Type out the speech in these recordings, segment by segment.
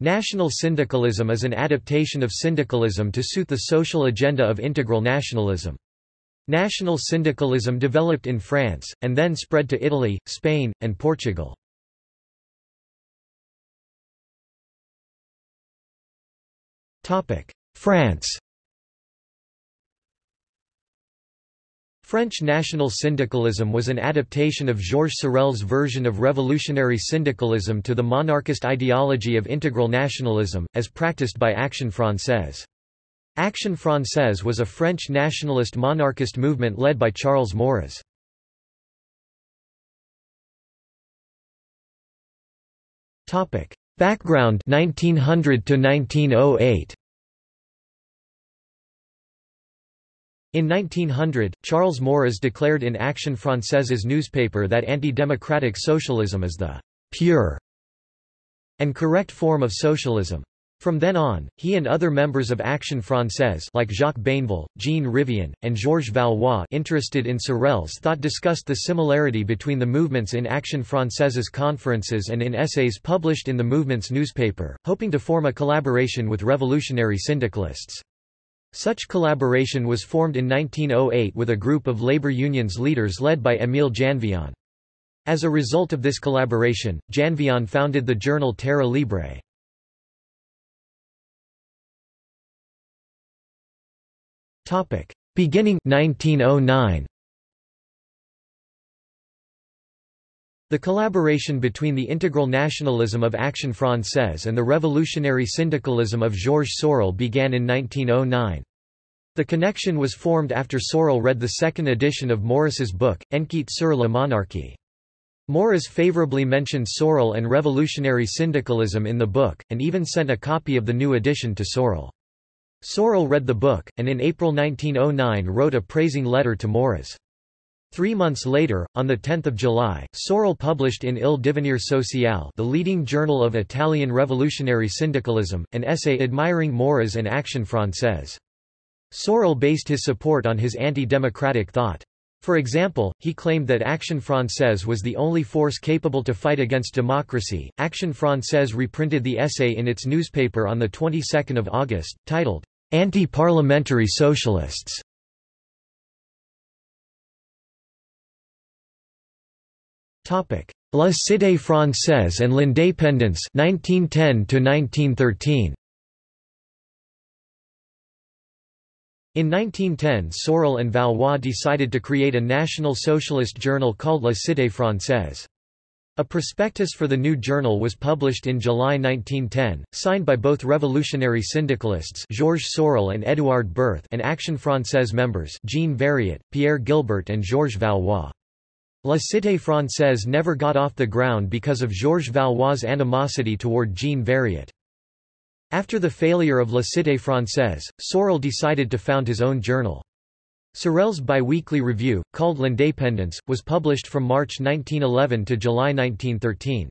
National syndicalism is an adaptation of syndicalism to suit the social agenda of integral nationalism. National syndicalism developed in France, and then spread to Italy, Spain, and Portugal. France French national syndicalism was an adaptation of Georges Sorel's version of revolutionary syndicalism to the monarchist ideology of integral nationalism, as practiced by Action Française. Action Française was a French nationalist monarchist movement led by Charles Maurras. Background 1900 to 1908 In 1900, Charles Maurras declared in Action Française's newspaper that anti-democratic socialism is the pure and correct form of socialism. From then on, he and other members of Action Française like Jacques Bainville, Jean Rivain, and Georges Valois interested in Sorel's thought discussed the similarity between the movements in Action Française's conferences and in essays published in the movement's newspaper, hoping to form a collaboration with revolutionary syndicalists. Such collaboration was formed in 1908 with a group of labor unions leaders led by Émile Janvion. As a result of this collaboration, Janvion founded the journal Terre Libre. Beginning 1909 The collaboration between the integral nationalism of Action Française and the revolutionary syndicalism of Georges Sorel began in 1909. The connection was formed after Sorel read the second edition of Maurras's book, Enquête sur la monarchie. Maurras favorably mentioned Sorel and revolutionary syndicalism in the book, and even sent a copy of the new edition to Sorel. Sorel read the book, and in April 1909 wrote a praising letter to Maurras. Three months later, on 10 July, Sorel published in Il Devenir Social the leading journal of Italian revolutionary syndicalism, an essay admiring Maurras and Action Française. Sorel based his support on his anti-democratic thought. For example, he claimed that Action Française was the only force capable to fight against democracy. Action Française reprinted the essay in its newspaper on the 22nd of August, titled Anti-Parliamentary Socialists. La Cité française and l'indépendance 1910 to 1913 In 1910 Sorel and Valois decided to create a national socialist journal called La Cité française. A prospectus for the new journal was published in July 1910, signed by both revolutionary syndicalists Georges Sorel and Édouard Berth and Action Française members Jean Variot, Pierre Gilbert and Georges Valois. La Cité Française never got off the ground because of Georges Valois' animosity toward Jean Variot. After the failure of La Cité Française, Sorel decided to found his own journal. Sorel's biweekly review, called L'Indépendance, was published from March 1911 to July 1913.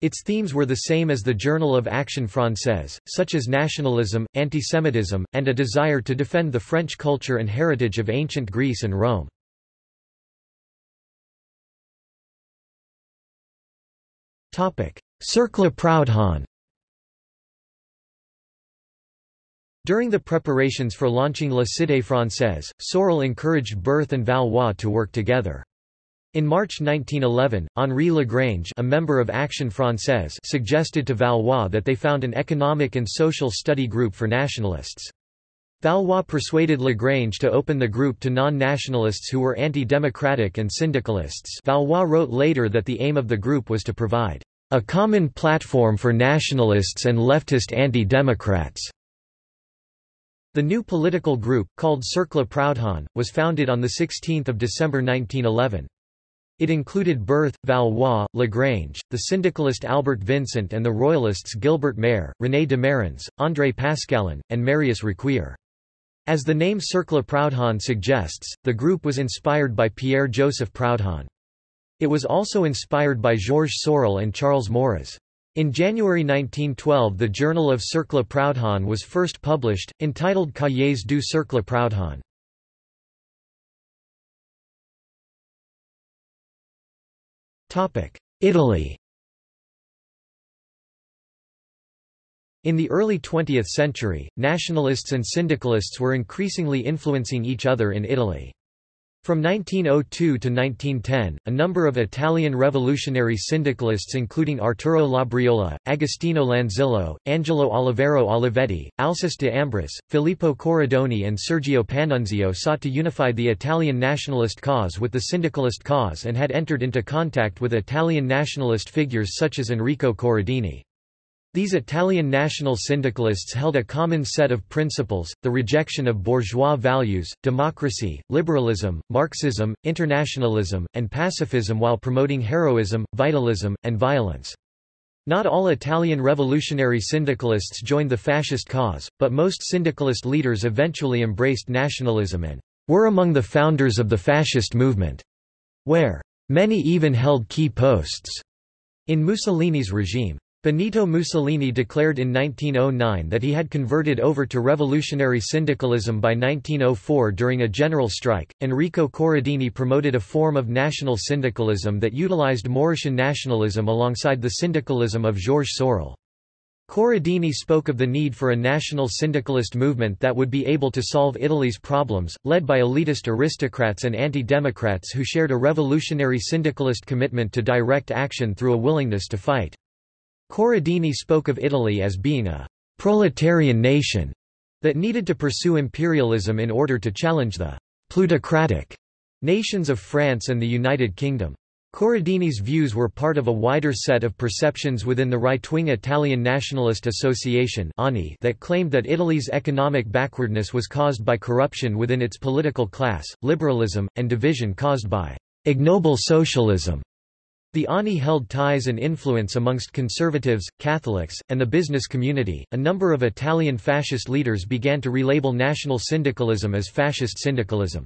Its themes were the same as the Journal of Action Française, such as nationalism, antisemitism, and a desire to defend the French culture and heritage of ancient Greece and Rome. Cercle Proudhon During the preparations for launching La Cité Française, Sorel encouraged Berth and Valois to work together. In March 1911, Henri Lagrange a member of Action Française suggested to Valois that they found an economic and social study group for nationalists. Valois persuaded Lagrange to open the group to non-nationalists who were anti-democratic and syndicalists Valois wrote later that the aim of the group was to provide a common platform for nationalists and leftist anti-democrats. The new political group, called Cercle Proudhon, was founded on 16 December 1911. It included Berth, Valois, Lagrange, the syndicalist Albert Vincent and the royalists Gilbert Maire, René de Marans, André Pascalon, and Marius Riquier. As the name Cercle Proudhon suggests, the group was inspired by Pierre-Joseph Proudhon. It was also inspired by Georges Sorel and Charles Maurras. In January 1912 the Journal of Cercle Proudhon was first published, entitled Cahiers du Cercle Proudhon. Italy In the early 20th century, nationalists and syndicalists were increasingly influencing each other in Italy. From 1902 to 1910, a number of Italian revolutionary syndicalists including Arturo Labriola, Agostino Lanzillo, Angelo Oliviero Olivetti, Alceste de Ambris, Filippo Corridoni and Sergio Panunzio sought to unify the Italian nationalist cause with the syndicalist cause and had entered into contact with Italian nationalist figures such as Enrico Corradini. These Italian national syndicalists held a common set of principles, the rejection of bourgeois values, democracy, liberalism, Marxism, internationalism, and pacifism while promoting heroism, vitalism, and violence. Not all Italian revolutionary syndicalists joined the fascist cause, but most syndicalist leaders eventually embraced nationalism and were among the founders of the fascist movement, where many even held key posts in Mussolini's regime. Benito Mussolini declared in 1909 that he had converted over to revolutionary syndicalism by 1904 during a general strike. Enrico Corradini promoted a form of national syndicalism that utilized Maurrassian nationalism alongside the syndicalism of Georges Sorel. Corradini spoke of the need for a national syndicalist movement that would be able to solve Italy's problems, led by elitist aristocrats and anti-democrats who shared a revolutionary syndicalist commitment to direct action through a willingness to fight. Corradini spoke of Italy as being a proletarian nation that needed to pursue imperialism in order to challenge the plutocratic nations of France and the United Kingdom. Corradini's views were part of a wider set of perceptions within the right-wing Italian Nationalist Association that claimed that Italy's economic backwardness was caused by corruption within its political class, liberalism, and division caused by ignoble socialism. The ANI held ties and influence amongst conservatives, Catholics, and the business community. A number of Italian fascist leaders began to relabel national syndicalism as fascist syndicalism.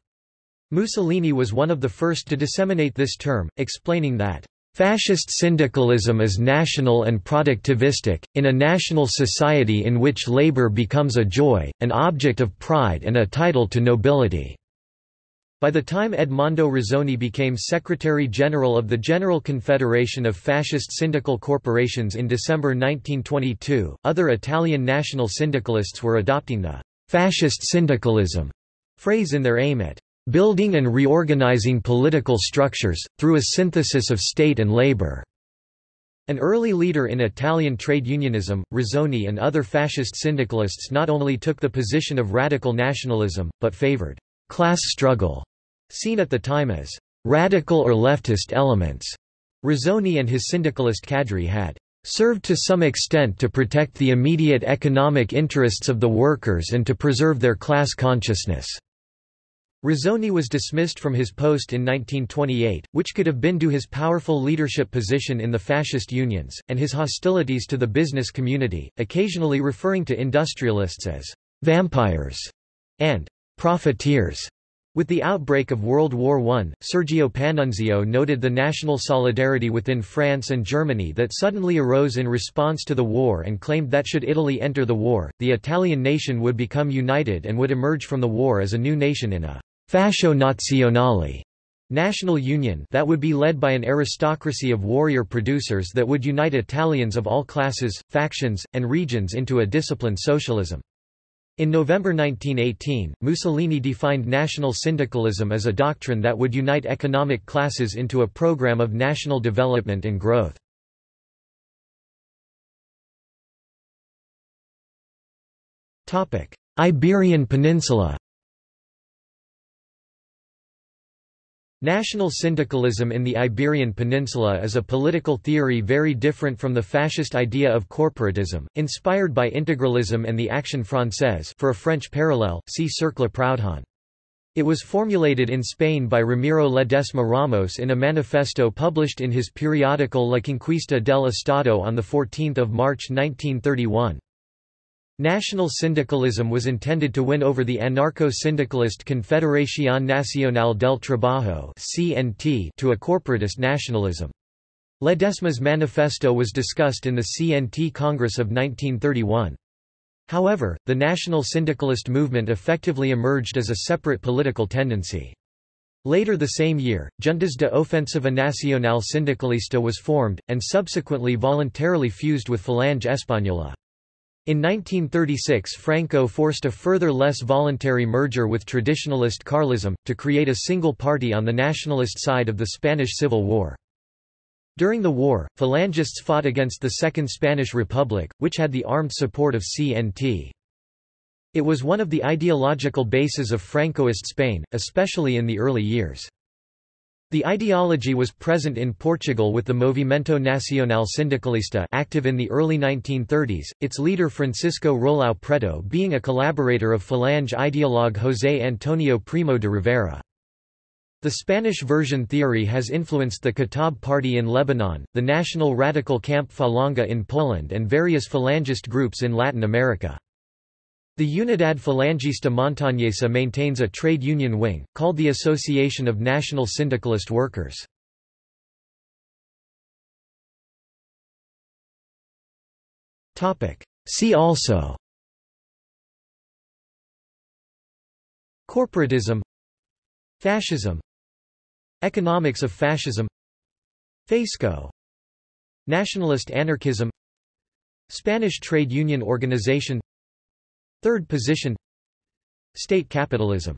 Mussolini was one of the first to disseminate this term, explaining that Fascist syndicalism is national and productivistic, in a national society in which labor becomes a joy, an object of pride and a title to nobility. By the time Edmondo Rossoni became Secretary-General of the General Confederation of Fascist Syndical Corporations in December 1922, other Italian national syndicalists were adopting the «fascist syndicalism» phrase in their aim at «building and reorganizing political structures, through a synthesis of state and labor». An early leader in Italian trade unionism, Rossoni and other fascist syndicalists not only took the position of radical nationalism, but favored class struggle, seen at the time as radical or leftist elements. Rossoni and his syndicalist cadre had served to some extent to protect the immediate economic interests of the workers and to preserve their class consciousness. Rossoni was dismissed from his post in 1928, which could have been due to his powerful leadership position in the fascist unions, and his hostilities to the business community, occasionally referring to industrialists as vampires and profiteers. With the outbreak of World War I, Sergio Panunzio noted the national solidarity within France and Germany that suddenly arose in response to the war and claimed that should Italy enter the war, the Italian nation would become united and would emerge from the war as a new nation in a fascio nazionale national union that would be led by an aristocracy of warrior producers that would unite Italians of all classes, factions, and regions into a disciplined socialism. In November 1918, Mussolini defined national syndicalism as a doctrine that would unite economic classes into a program of national development and growth. Iberian Peninsula National syndicalism in the Iberian Peninsula is a political theory very different from the fascist idea of corporatism, inspired by integralism and the Action Française for a French parallel, see Cercle Proudhon. It was formulated in Spain by Ramiro Ledesma Ramos in a manifesto published in his periodical La Conquista del Estado on 14 March 1931. National syndicalism was intended to win over the anarcho-syndicalist Confederación Nacional del Trabajo to a corporatist nationalism. Ledesma's manifesto was discussed in the CNT Congress of 1931. However, the national syndicalist movement effectively emerged as a separate political tendency. Later the same year, Juntas de Ofensiva Nacional Sindicalista was formed, and subsequently voluntarily fused with Falange Española. In 1936 Franco forced a further less voluntary merger with traditionalist Carlism, to create a single party on the nationalist side of the Spanish Civil War. During the war, Phalangists fought against the Second Spanish Republic, which had the armed support of CNT. It was one of the ideological bases of Francoist Spain, especially in the early years. The ideology was present in Portugal with the Movimento Nacional Sindicalista active in the early 1930s, its leader Francisco Rolão Preto being a collaborator of Falange ideologue José Antonio Primo de Rivera. The Spanish version theory has influenced the Kataib Party in Lebanon, the National Radical Camp Falanga in Poland and various Falangist groups in Latin America. The Unidad Falangista Montañesa maintains a trade union wing, called the Association of National Syndicalist Workers. See also Corporatism Fascism Economics of fascism FASCO Nationalist anarchism Spanish Trade Union Organization Third position. State capitalism